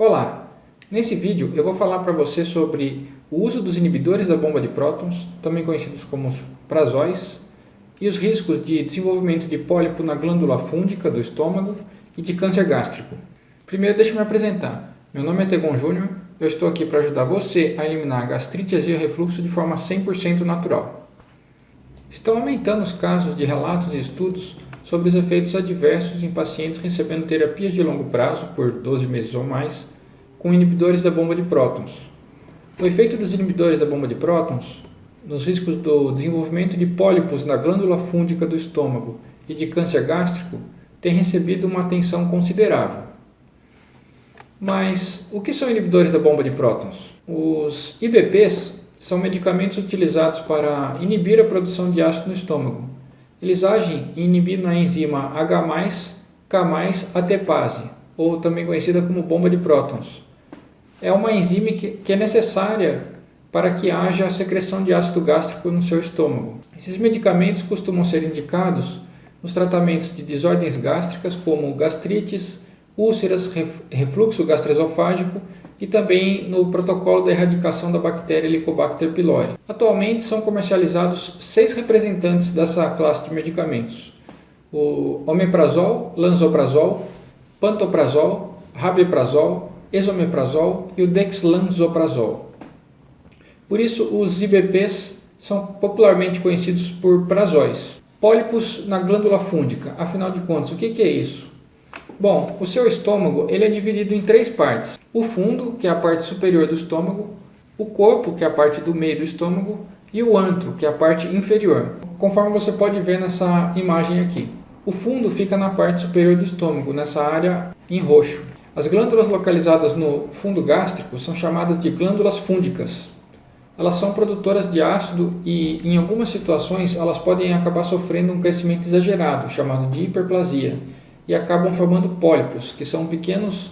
Olá! Nesse vídeo eu vou falar para você sobre o uso dos inibidores da bomba de prótons, também conhecidos como prazóis, e os riscos de desenvolvimento de pólipo na glândula fúndica do estômago e de câncer gástrico. Primeiro deixa eu me apresentar. Meu nome é Tegon Júnior, eu estou aqui para ajudar você a eliminar gastrite, azia e refluxo de forma 100% natural. Estão aumentando os casos de relatos e estudos sobre os efeitos adversos em pacientes recebendo terapias de longo prazo, por 12 meses ou mais, com inibidores da bomba de prótons. O efeito dos inibidores da bomba de prótons nos riscos do desenvolvimento de pólipos na glândula fúndica do estômago e de câncer gástrico tem recebido uma atenção considerável. Mas o que são inibidores da bomba de prótons? Os IBPs são medicamentos utilizados para inibir a produção de ácido no estômago eles agem inibindo a enzima H+, K+, ou também conhecida como bomba de prótons. É uma enzima que é necessária para que haja a secreção de ácido gástrico no seu estômago. Esses medicamentos costumam ser indicados nos tratamentos de desordens gástricas como gastrites, úlceras, refluxo gastroesofágico e também no protocolo da erradicação da bactéria Helicobacter pylori. Atualmente são comercializados seis representantes dessa classe de medicamentos. O omeprazol, lanzoprazol, pantoprazol, rabeprazol, esomeprazol e o dexlanzoprazol. Por isso, os IBPs são popularmente conhecidos por prazóis. Pólipos na glândula fúndica, afinal de contas, o que é isso? Bom, o seu estômago ele é dividido em três partes. O fundo, que é a parte superior do estômago, o corpo, que é a parte do meio do estômago, e o antro, que é a parte inferior, conforme você pode ver nessa imagem aqui. O fundo fica na parte superior do estômago, nessa área em roxo. As glândulas localizadas no fundo gástrico são chamadas de glândulas fúndicas. Elas são produtoras de ácido e, em algumas situações, elas podem acabar sofrendo um crescimento exagerado, chamado de hiperplasia, e acabam formando pólipos, que são pequenos,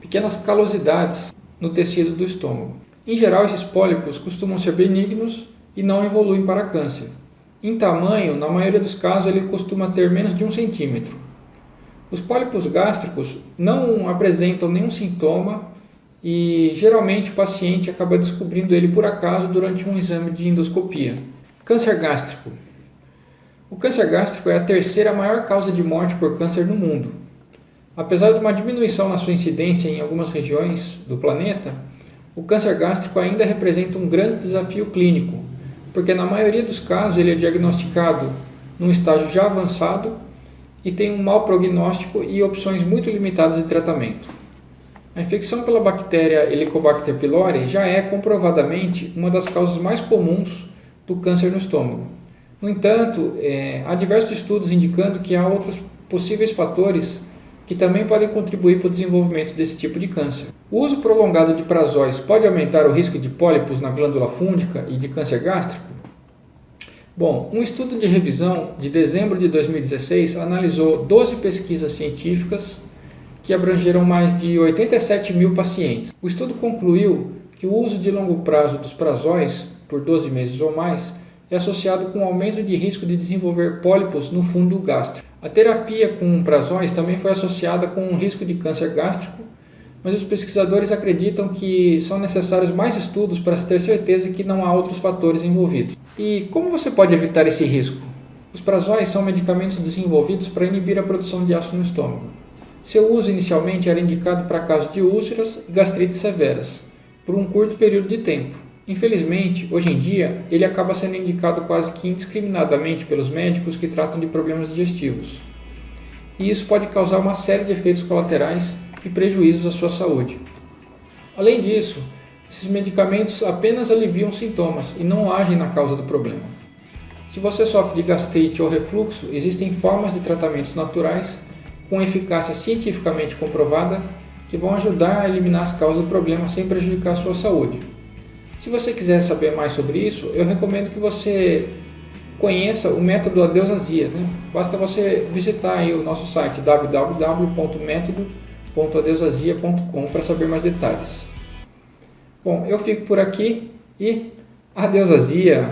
pequenas calosidades no tecido do estômago. Em geral, esses pólipos costumam ser benignos e não evoluem para câncer. Em tamanho, na maioria dos casos, ele costuma ter menos de um centímetro. Os pólipos gástricos não apresentam nenhum sintoma e geralmente o paciente acaba descobrindo ele por acaso durante um exame de endoscopia. Câncer gástrico o câncer gástrico é a terceira maior causa de morte por câncer no mundo. Apesar de uma diminuição na sua incidência em algumas regiões do planeta, o câncer gástrico ainda representa um grande desafio clínico, porque na maioria dos casos ele é diagnosticado num estágio já avançado e tem um mau prognóstico e opções muito limitadas de tratamento. A infecção pela bactéria Helicobacter pylori já é comprovadamente uma das causas mais comuns do câncer no estômago. No entanto, é, há diversos estudos indicando que há outros possíveis fatores que também podem contribuir para o desenvolvimento desse tipo de câncer. O uso prolongado de prazóis pode aumentar o risco de pólipos na glândula fúndica e de câncer gástrico? Bom, um estudo de revisão de dezembro de 2016 analisou 12 pesquisas científicas que abrangeram mais de 87 mil pacientes. O estudo concluiu que o uso de longo prazo dos prazóis, por 12 meses ou mais, é associado com aumento de risco de desenvolver pólipos no fundo gástrico. A terapia com prazóis também foi associada com um risco de câncer gástrico, mas os pesquisadores acreditam que são necessários mais estudos para se ter certeza que não há outros fatores envolvidos. E como você pode evitar esse risco? Os prazóis são medicamentos desenvolvidos para inibir a produção de ácido no estômago. Seu uso inicialmente era indicado para casos de úlceras e gastrites severas, por um curto período de tempo. Infelizmente, hoje em dia, ele acaba sendo indicado quase que indiscriminadamente pelos médicos que tratam de problemas digestivos. E isso pode causar uma série de efeitos colaterais e prejuízos à sua saúde. Além disso, esses medicamentos apenas aliviam sintomas e não agem na causa do problema. Se você sofre de gastrite ou refluxo, existem formas de tratamentos naturais com eficácia cientificamente comprovada que vão ajudar a eliminar as causas do problema sem prejudicar a sua saúde. Se você quiser saber mais sobre isso, eu recomendo que você conheça o método Adeus Azia. Né? Basta você visitar o nosso site www.método.adeusazia.com para saber mais detalhes. Bom, eu fico por aqui e adeus Azia!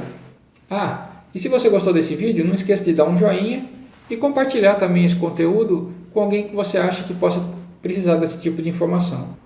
Ah, e se você gostou desse vídeo, não esqueça de dar um joinha e compartilhar também esse conteúdo com alguém que você acha que possa precisar desse tipo de informação.